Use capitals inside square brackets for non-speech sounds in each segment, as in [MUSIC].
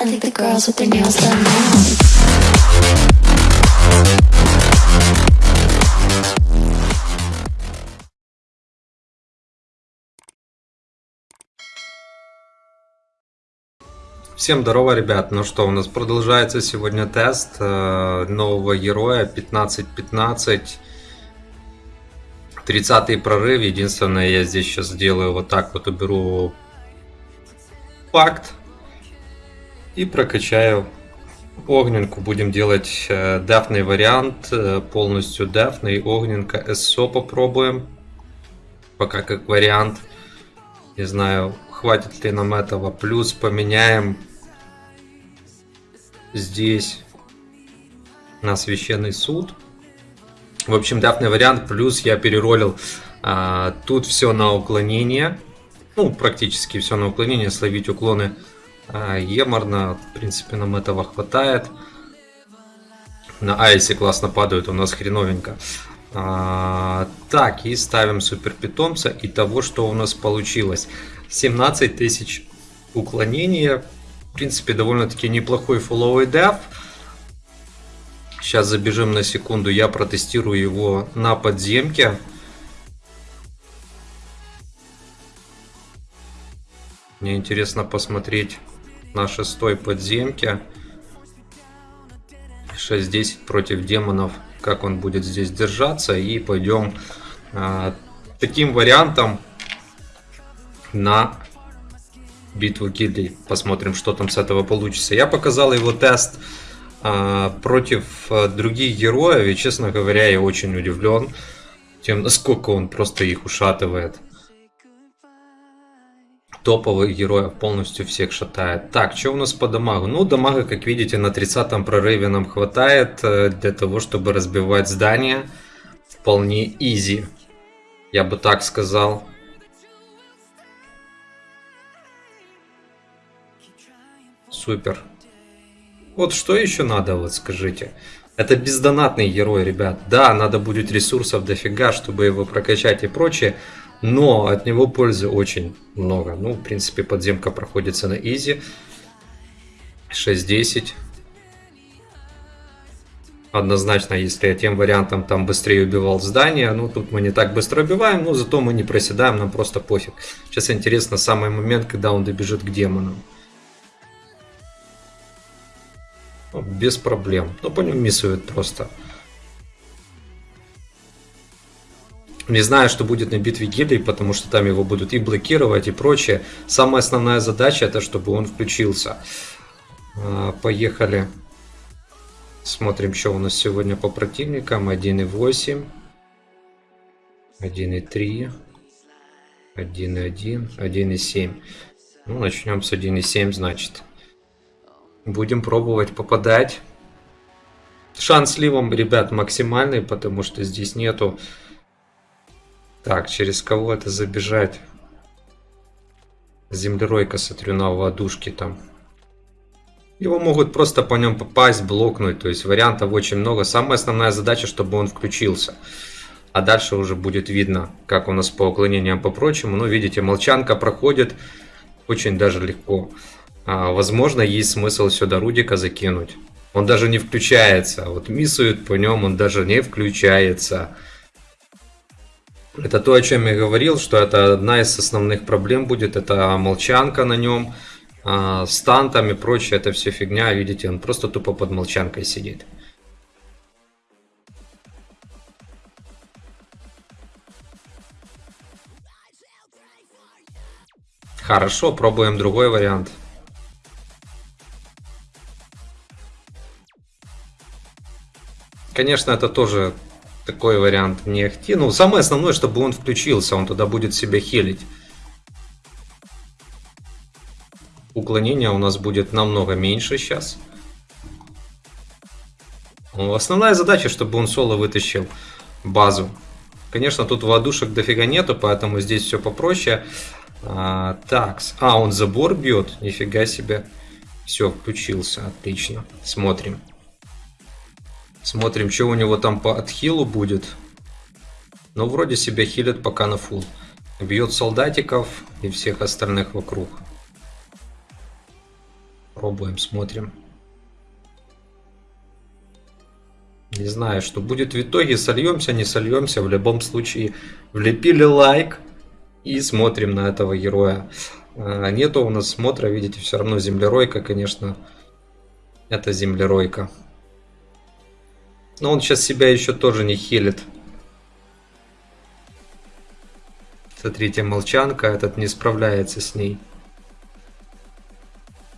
I think the girls with their nails done now. Всем здорово, ребят. Ну что, у нас продолжается сегодня тест э, нового героя 15-15. 30 прорыв. Единственное, я здесь сейчас сделаю вот так вот, уберу факт и прокачаю огненку. Будем делать э, дефный вариант, э, полностью дефный, огненка, СО попробуем. Пока как вариант. Не знаю, хватит ли нам этого. Плюс поменяем здесь на священный суд. В общем, дафный вариант. Плюс я переролил а, тут все на уклонение. Ну, практически все на уклонение. Словить уклоны а, еморно. В принципе, нам этого хватает. На айсе классно падают. У нас хреновенько. А, так, и ставим супер питомца. И того, что у нас получилось. 17 тысяч уклонения. В принципе, довольно-таки неплохой фуловый деф. Сейчас забежим на секунду, я протестирую его на подземке. Мне интересно посмотреть на шестой подземке. 6-10 против демонов, как он будет здесь держаться. И пойдем а, таким вариантом на битву гильдий. Посмотрим, что там с этого получится. Я показал его тест а, против а, других героев. И, честно говоря, я очень удивлен тем, насколько он просто их ушатывает. Топовых героев полностью всех шатает. Так, что у нас по дамагу? Ну, дамага, как видите, на 30 прорыве нам хватает э, для того, чтобы разбивать здание. Вполне изи. Я бы так сказал. Супер. Вот что еще надо, вот скажите. Это бездонатный герой, ребят. Да, надо будет ресурсов дофига, чтобы его прокачать и прочее. Но от него пользы очень много. Ну, в принципе, подземка проходится на изи. 6-10. Однозначно, если я тем вариантом там быстрее убивал здание, ну тут мы не так быстро убиваем, но зато мы не проседаем, нам просто пофиг. Сейчас интересно самый момент, когда он добежит к демонам. Без проблем. Ну, по нему миссует просто. Не знаю, что будет на битве гильдий, потому что там его будут и блокировать, и прочее. Самая основная задача, это чтобы он включился. А, поехали. Смотрим, что у нас сегодня по противникам. 1.8. 1.3. 1.1. 1.7. Ну, начнем с 1.7, значит. Будем пробовать попадать. Шанс сливом, ребят, максимальный, потому что здесь нету... Так, через кого это забежать? Землеройка, смотрю, на ладушке там. Его могут просто по нем попасть, блокнуть. То есть вариантов очень много. Самая основная задача, чтобы он включился. А дальше уже будет видно, как у нас по уклонениям по прочему. Ну, видите, молчанка проходит очень даже легко. А, возможно, есть смысл сюда Рудика закинуть. Он даже не включается. Вот миссует по нем, он даже не включается. Это то, о чем я говорил, что это одна из основных проблем будет. Это молчанка на нем, а, стан там и прочее. Это все фигня. Видите, он просто тупо под молчанкой сидит. Хорошо, пробуем другой вариант. Конечно, это тоже такой вариант не ахти. Ну, самое основное, чтобы он включился, он туда будет себя хилить. Уклонение у нас будет намного меньше сейчас. Ну, основная задача, чтобы он соло вытащил базу. Конечно, тут ладушек дофига нету, поэтому здесь все попроще. А, так, а, он забор бьет, нифига себе. Все, включился, отлично. Смотрим. Смотрим, что у него там по отхилу будет. Но ну, вроде себя хилит пока на фул. Бьет солдатиков и всех остальных вокруг. Пробуем, смотрим. Не знаю, что будет в итоге. Сольемся, не сольемся. В любом случае, влепили лайк. И смотрим на этого героя. А, нету у нас смотра, видите, все равно землеройка, конечно. Это землеройка. Но он сейчас себя еще тоже не хилит. Смотрите, молчанка, этот не справляется с ней.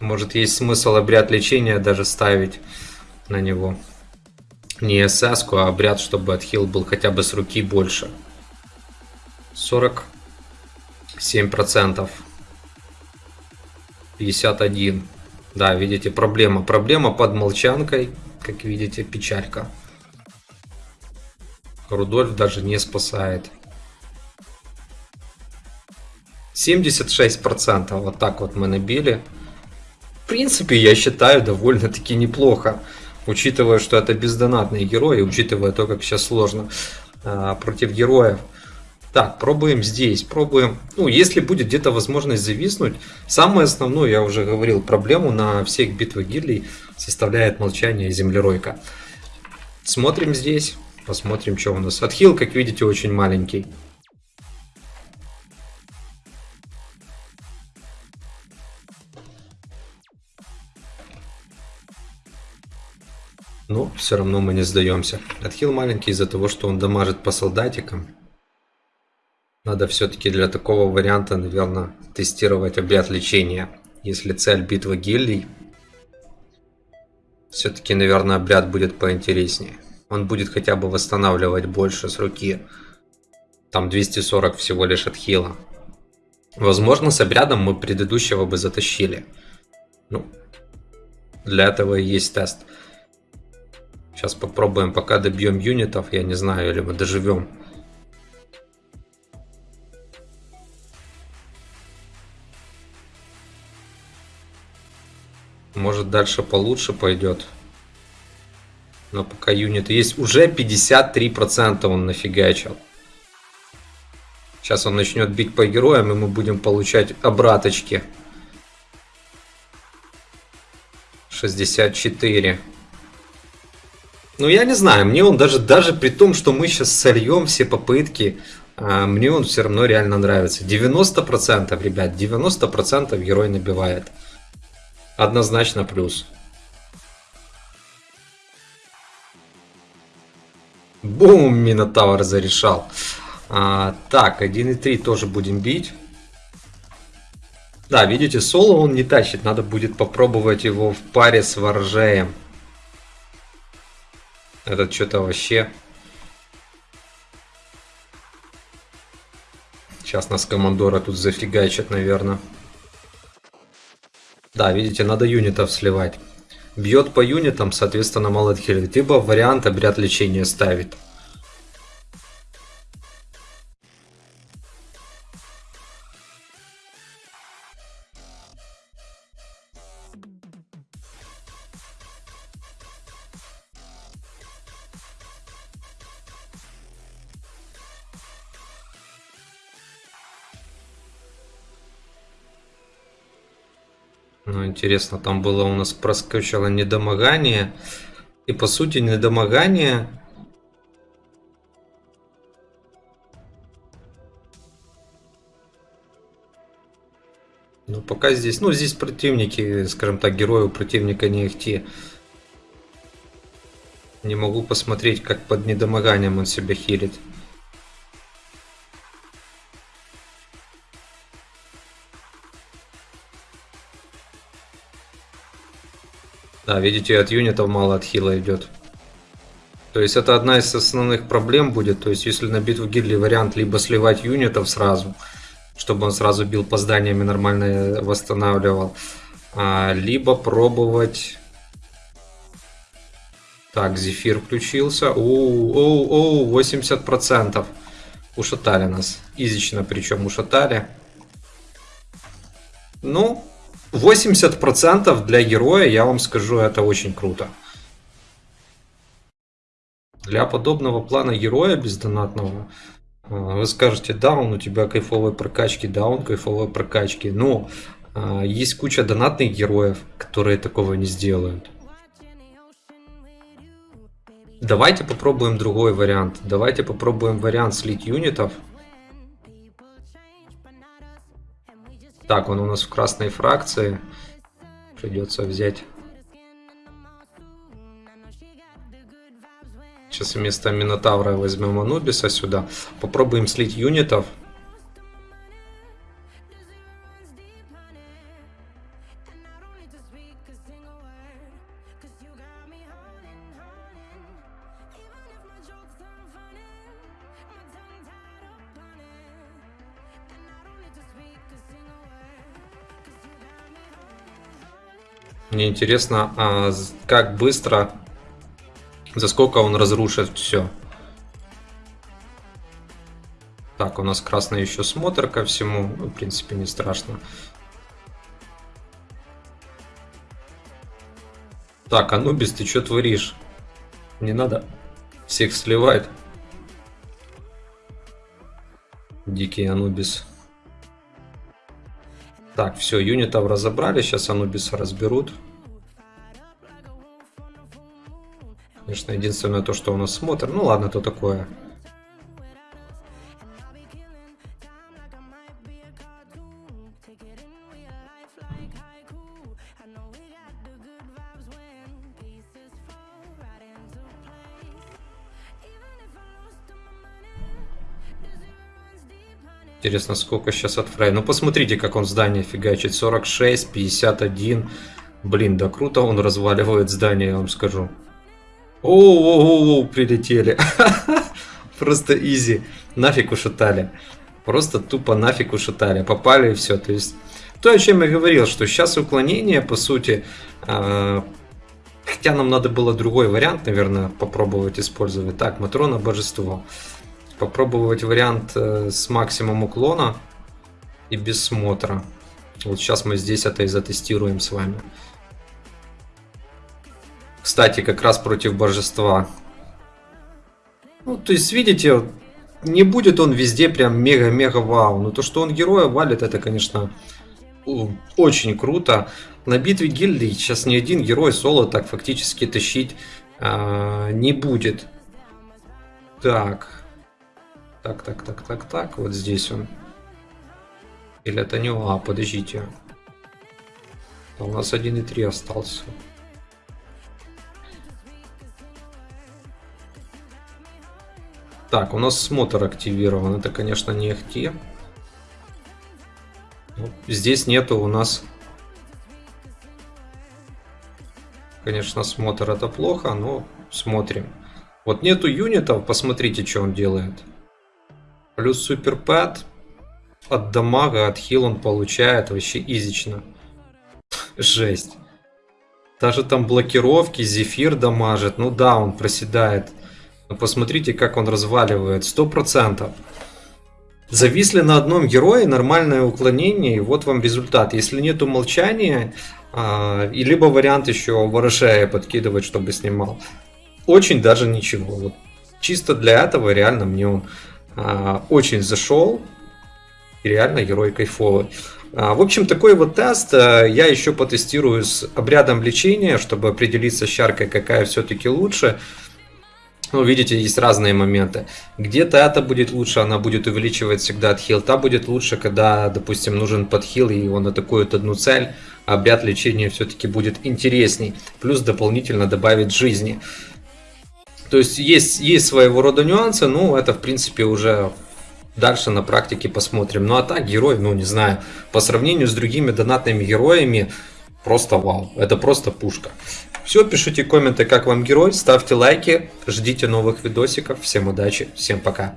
Может, есть смысл обряд лечения даже ставить на него. Не СС, а обряд, чтобы отхил был хотя бы с руки больше. 47%. 51. Да, видите, проблема. Проблема под молчанкой. Как видите, печалька. Рудольф даже не спасает. 76%. Вот так вот мы набили. В принципе, я считаю, довольно-таки неплохо. Учитывая, что это бездонатные герои, учитывая то, как сейчас сложно а, против героев. Так, пробуем здесь, пробуем. Ну, если будет где-то возможность зависнуть, самое основное, я уже говорил, проблему на всех битвах гильдий составляет молчание землеройка. Смотрим здесь, посмотрим, что у нас. Отхил, как видите, очень маленький. Но все равно мы не сдаемся. Отхил маленький из-за того, что он дамажит по солдатикам. Надо все-таки для такого варианта, наверное, тестировать обряд лечения. Если цель битва гильдий, все-таки, наверное, обряд будет поинтереснее. Он будет хотя бы восстанавливать больше с руки. Там 240 всего лишь отхила. Возможно, с обрядом мы предыдущего бы затащили. Ну, для этого есть тест. Сейчас попробуем, пока добьем юнитов, я не знаю, или мы доживем. Может дальше получше пойдет. Но пока юнит есть. Уже 53% он нафигачил. Сейчас он начнет бить по героям, и мы будем получать обраточки. 64. Ну, я не знаю, мне он даже, даже при том, что мы сейчас сольем все попытки, а, мне он все равно реально нравится. 90%, ребят, 90% герой набивает. Однозначно плюс. Бум, Минотавр зарешал. А, так, 1.3 тоже будем бить. Да, видите, соло он не тащит. Надо будет попробовать его в паре с Воржеем. Этот что-то вообще... Сейчас нас командора тут зафигачат, наверное. Да, видите, надо юнитов сливать. Бьет по юнитам, соответственно, мало отхилит. Либо вариант обряд лечения ставит. Ну, интересно, там было у нас проскочило недомогание. И по сути недомогание... Ну, пока здесь... Ну, здесь противники, скажем так, герои у противника не ихти. Не могу посмотреть, как под недомоганием он себя хилит. Да, видите, от юнитов мало отхила идет. То есть это одна из основных проблем будет. То есть если на битву гильдии вариант либо сливать юнитов сразу, чтобы он сразу бил по зданиями нормально восстанавливал, а, либо пробовать... Так, Зефир включился. Оу, оу, оу, 80%. Ушатали нас. Изично причем ушатали. Ну, 80% для героя, я вам скажу, это очень круто. Для подобного плана героя бездонатного а, вы скажете, да, он у тебя кайфовые прокачки, да, он кайфовые прокачки. Но А, Есть куча донатных героев, которые такого не сделают. Давайте попробуем другой вариант. Давайте попробуем вариант слить юнитов. Так, он у нас в красной фракции. Придется взять. Сейчас вместо Минотавра возьмем Анубиса сюда. Попробуем слить юнитов. Мне интересно, а как быстро, за сколько он разрушит все. Так, у нас красный еще смотр ко всему. Ну, в принципе, не страшно. Так, Анубис, ты что творишь? Не надо всех сливать. Дикий Анубис. Так, все, юнитов разобрали, сейчас Анубиса разберут. Конечно, единственное то, что у нас смотр. Ну ладно, то такое. Интересно, сколько сейчас от Фрей. Ну, посмотрите, как он здание фигачит. 46, 51. Блин, да круто он разваливает здание, я вам скажу. О, прилетели. [LAUGHS] Просто изи. Нафиг ушатали. Просто тупо нафиг ушатали. Попали и все. То есть, то, о чем я говорил, что сейчас уклонение, по сути, э, хотя нам надо было другой вариант, наверное, попробовать использовать. Так, Матрона Божество. Попробовать вариант э, с максимум уклона и без смотра. Вот сейчас мы здесь это и затестируем с вами. Кстати, как раз против божества. Ну, то есть, видите, не будет он везде прям мега-мега вау. Но то, что он героя валит, это, конечно, очень круто. На битве гильдии сейчас ни один герой соло так фактически тащить а, не будет. Так. Так, так, так, так, так. Вот здесь он. Или это не он? А, подождите. А У нас 1.3 остался. Так, у нас смотр активирован. Это, конечно, не ахти. Ну, Здесь нету у нас... Конечно, смотр это плохо, но смотрим. Вот нету юнитов, посмотрите, что он делает. Плюс суперпэд. От дамага, от хил он получает вообще изично. Жесть. Даже там блокировки, зефир дамажит. Ну да, он проседает. Но посмотрите, как он разваливает. Сто процентов. Зависли на одном герое, нормальное уклонение, и вот вам результат. Если нету молчания, а, и либо вариант еще ворошая подкидывать, чтобы снимал. Очень даже ничего. Вот чисто для этого реально мне он очень зашел. И реально герой кайфовый. А, В общем, такой вот тест а, я еще потестирую с обрядом лечения, чтобы определиться с чаркой, какая все-таки лучше. Ну, видите, есть разные моменты. Где-то это будет лучше, она будет увеличивать всегда отхил. Та будет лучше, когда, допустим, нужен подхил, и он атакует одну цель. А обряд лечения все-таки будет интересней. Плюс дополнительно добавит жизни. То есть есть, есть своего рода нюансы, но это, в принципе, уже дальше на практике посмотрим. Ну а так, герой, ну не знаю, по сравнению с другими донатными героями, просто вау. Это просто пушка. Все, пишите комменты, как вам герой, ставьте лайки, ждите новых видосиков. Всем удачи, всем пока.